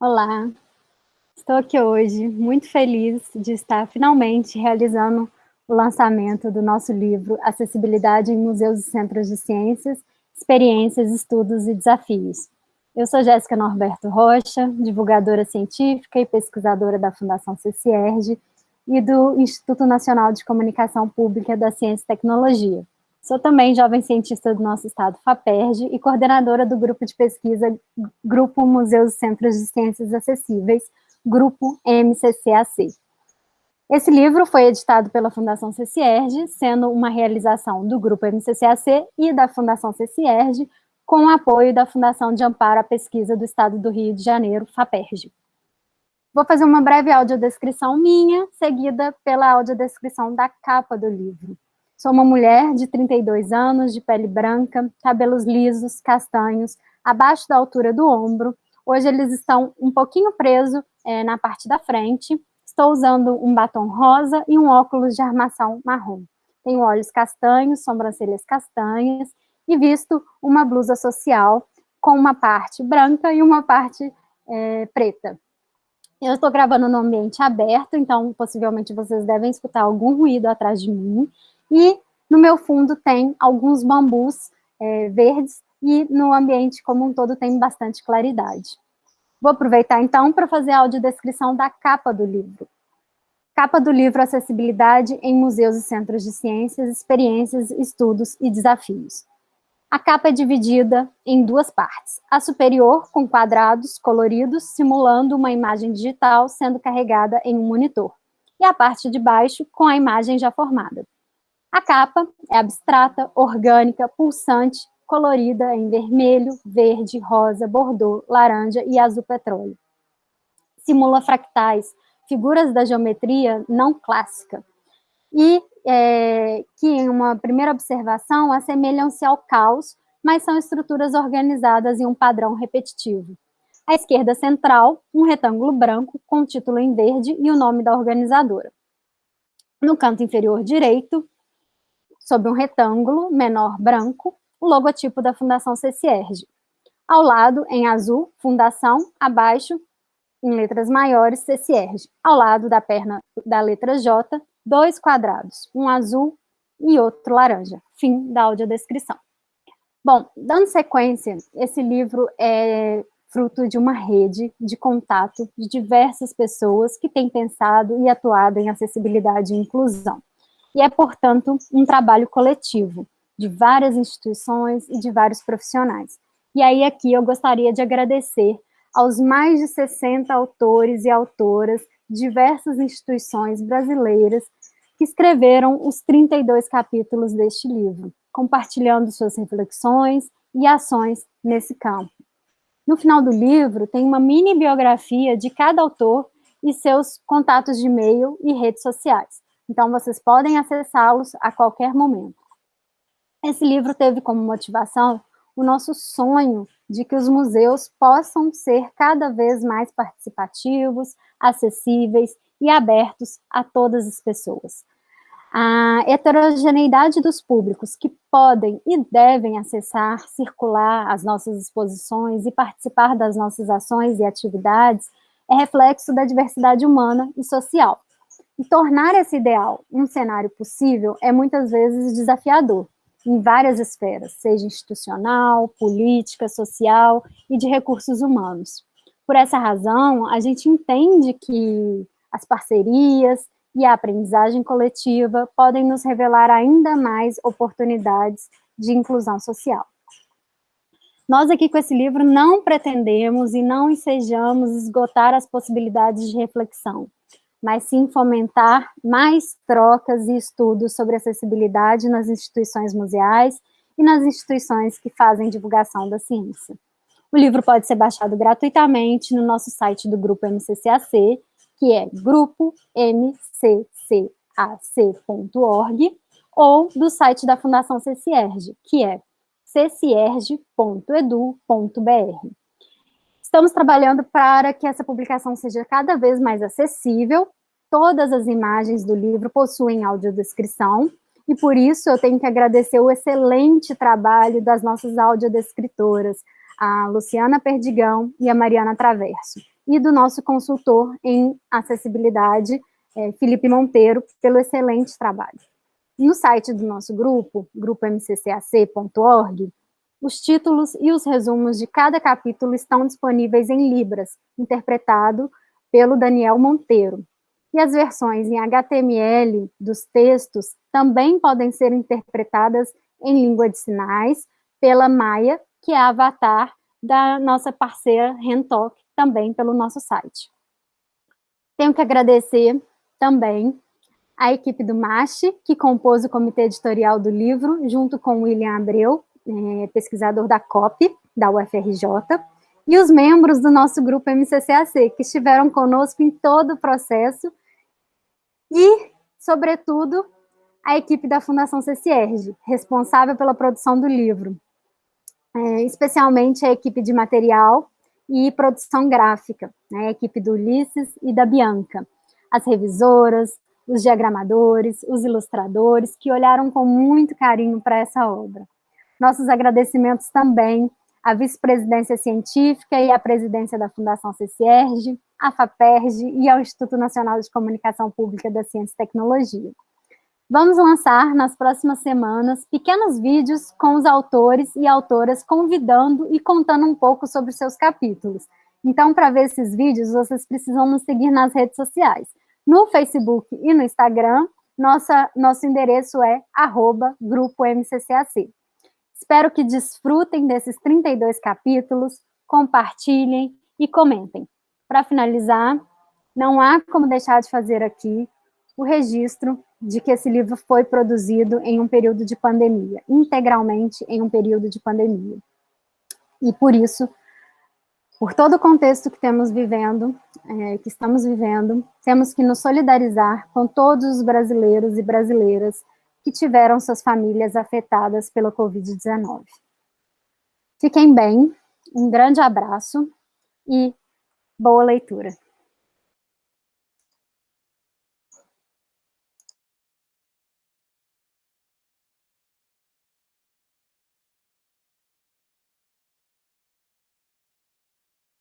Olá, estou aqui hoje muito feliz de estar finalmente realizando o lançamento do nosso livro Acessibilidade em Museus e Centros de Ciências, Experiências, Estudos e Desafios. Eu sou Jéssica Norberto Rocha, divulgadora científica e pesquisadora da Fundação CCIERG e do Instituto Nacional de Comunicação Pública da Ciência e Tecnologia. Sou também jovem cientista do nosso estado, FAPERJ, e coordenadora do grupo de pesquisa Grupo Museus e Centros de Ciências Acessíveis, Grupo MCCAC. Esse livro foi editado pela Fundação CCIERG, sendo uma realização do Grupo MCCAC e da Fundação CCIERG, com o apoio da Fundação de Amparo à Pesquisa do Estado do Rio de Janeiro, FAPERJ. Vou fazer uma breve audiodescrição minha, seguida pela audiodescrição da capa do livro. Sou uma mulher de 32 anos, de pele branca, cabelos lisos, castanhos, abaixo da altura do ombro. Hoje eles estão um pouquinho presos é, na parte da frente. Estou usando um batom rosa e um óculos de armação marrom. Tenho olhos castanhos, sobrancelhas castanhas e visto uma blusa social com uma parte branca e uma parte é, preta. Eu estou gravando no ambiente aberto, então possivelmente vocês devem escutar algum ruído atrás de mim. E no meu fundo tem alguns bambus é, verdes e no ambiente como um todo tem bastante claridade. Vou aproveitar então para fazer a audiodescrição da capa do livro. Capa do livro Acessibilidade em Museus e Centros de Ciências, Experiências, Estudos e Desafios. A capa é dividida em duas partes. A superior, com quadrados coloridos, simulando uma imagem digital sendo carregada em um monitor. E a parte de baixo, com a imagem já formada. A capa é abstrata, orgânica, pulsante, colorida em vermelho, verde, rosa, bordô, laranja e azul petróleo. Simula fractais, figuras da geometria não clássica, e é, que, em uma primeira observação, assemelham-se ao caos, mas são estruturas organizadas em um padrão repetitivo. À esquerda central, um retângulo branco com o título em verde e o nome da organizadora. No canto inferior direito, sob um retângulo menor branco, o logotipo da Fundação CCIERG. Ao lado, em azul, Fundação, abaixo, em letras maiores, CCIERG. Ao lado da perna da letra J, dois quadrados, um azul e outro laranja. Fim da audiodescrição. Bom, dando sequência, esse livro é fruto de uma rede de contato de diversas pessoas que têm pensado e atuado em acessibilidade e inclusão e é, portanto, um trabalho coletivo de várias instituições e de vários profissionais. E aí aqui eu gostaria de agradecer aos mais de 60 autores e autoras de diversas instituições brasileiras que escreveram os 32 capítulos deste livro, compartilhando suas reflexões e ações nesse campo. No final do livro, tem uma mini biografia de cada autor e seus contatos de e-mail e redes sociais. Então, vocês podem acessá-los a qualquer momento. Esse livro teve como motivação o nosso sonho de que os museus possam ser cada vez mais participativos, acessíveis e abertos a todas as pessoas. A heterogeneidade dos públicos que podem e devem acessar, circular as nossas exposições e participar das nossas ações e atividades é reflexo da diversidade humana e social. E tornar esse ideal um cenário possível é muitas vezes desafiador, em várias esferas, seja institucional, política, social e de recursos humanos. Por essa razão, a gente entende que as parcerias e a aprendizagem coletiva podem nos revelar ainda mais oportunidades de inclusão social. Nós aqui com esse livro não pretendemos e não ensejamos esgotar as possibilidades de reflexão, mas sim fomentar mais trocas e estudos sobre acessibilidade nas instituições museais e nas instituições que fazem divulgação da ciência. O livro pode ser baixado gratuitamente no nosso site do Grupo MCCAC, que é grupomccac.org, ou do site da Fundação CCIERG, que é ccierg.edu.br. Estamos trabalhando para que essa publicação seja cada vez mais acessível. Todas as imagens do livro possuem audiodescrição, e por isso eu tenho que agradecer o excelente trabalho das nossas audiodescritoras, a Luciana Perdigão e a Mariana Traverso. e do nosso consultor em acessibilidade, é, Felipe Monteiro, pelo excelente trabalho. No site do nosso grupo, grupomccac.org, os títulos e os resumos de cada capítulo estão disponíveis em Libras, interpretado pelo Daniel Monteiro. E as versões em HTML dos textos também podem ser interpretadas em língua de sinais pela Maia, que é a avatar da nossa parceira Rentalk, também pelo nosso site. Tenho que agradecer também a equipe do MASH, que compôs o comitê editorial do livro, junto com William Abreu, é, pesquisador da COP, da UFRJ, e os membros do nosso grupo MCCAC, que estiveram conosco em todo o processo, e, sobretudo, a equipe da Fundação CCERG, responsável pela produção do livro, é, especialmente a equipe de material e produção gráfica, né, a equipe do Ulisses e da Bianca, as revisoras, os diagramadores, os ilustradores, que olharam com muito carinho para essa obra. Nossos agradecimentos também à vice-presidência científica e à presidência da Fundação CCERG, à FAPERG e ao Instituto Nacional de Comunicação Pública da Ciência e Tecnologia. Vamos lançar nas próximas semanas pequenos vídeos com os autores e autoras convidando e contando um pouco sobre seus capítulos. Então, para ver esses vídeos, vocês precisam nos seguir nas redes sociais. No Facebook e no Instagram, nossa, nosso endereço é arroba grupo MCCAC. Espero que desfrutem desses 32 capítulos, compartilhem e comentem. Para finalizar, não há como deixar de fazer aqui o registro de que esse livro foi produzido em um período de pandemia, integralmente em um período de pandemia. E por isso, por todo o contexto que temos vivendo, é, que estamos vivendo, temos que nos solidarizar com todos os brasileiros e brasileiras que tiveram suas famílias afetadas pela Covid-19. Fiquem bem, um grande abraço e boa leitura.